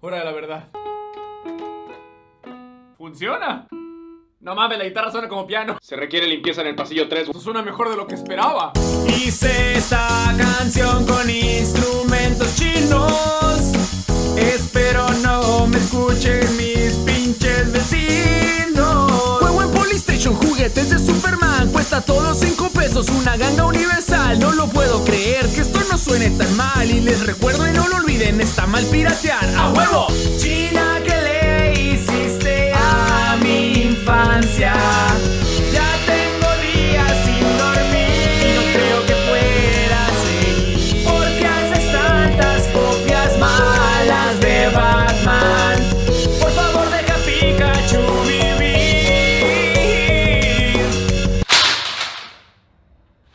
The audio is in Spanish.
Hora de la verdad. ¿Funciona? No mames, la guitarra suena como piano. Se requiere limpieza en el pasillo 3. Eso suena mejor de lo que esperaba. Hice esta canción con instrumentos chinos. Espero no me escuchen mis pinches vecinos. Juego en Polystation, juguetes de Superman. Cuesta todos 5 pesos, una ganga universal. No lo puedo creer que esto no suene tan mal. Y les recuerdo y no lo olviden, está mal piratear.